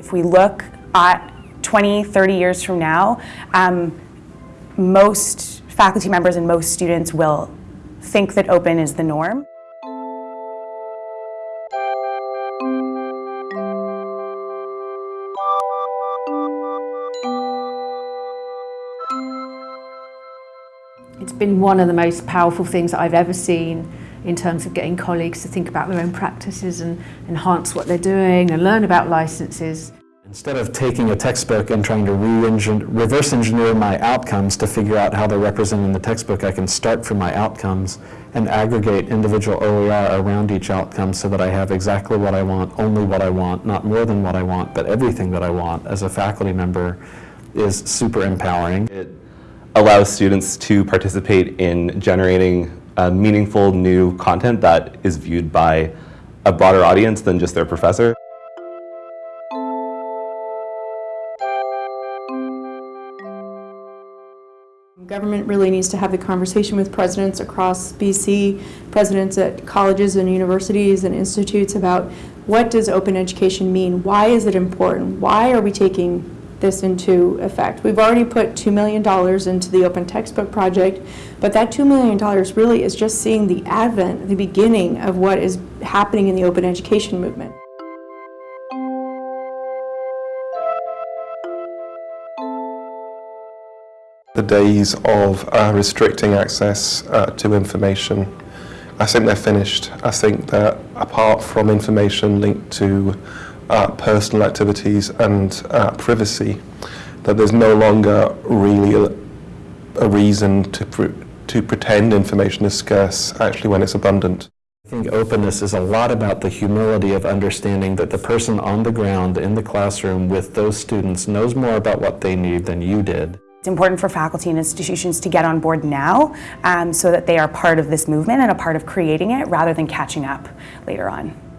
If we look at 20, 30 years from now, um, most faculty members and most students will think that open is the norm. It's been one of the most powerful things that I've ever seen in terms of getting colleagues to think about their own practices and enhance what they're doing and learn about licenses. Instead of taking a textbook and trying to re reverse engineer my outcomes to figure out how they're represented in the textbook, I can start from my outcomes and aggregate individual OER around each outcome so that I have exactly what I want, only what I want, not more than what I want, but everything that I want as a faculty member is super empowering. It allows students to participate in generating uh, meaningful new content that is viewed by a broader audience than just their professor. Government really needs to have the conversation with presidents across BC, presidents at colleges and universities and institutes about what does open education mean? Why is it important? Why are we taking this into effect? We've already put $2 million into the open textbook project, but that $2 million really is just seeing the advent, the beginning of what is happening in the open education movement. The days of uh, restricting access uh, to information, I think they're finished. I think that apart from information linked to uh, personal activities and uh, privacy, that there's no longer really a, reason to, pr to pretend information is scarce actually when it's abundant. I think openness is a lot about the humility of understanding that the person on the ground in the classroom with those students knows more about what they need than you did. It's important for faculty and institutions to get on board now um, so that they are part of this movement and a part of creating it rather than catching up later on.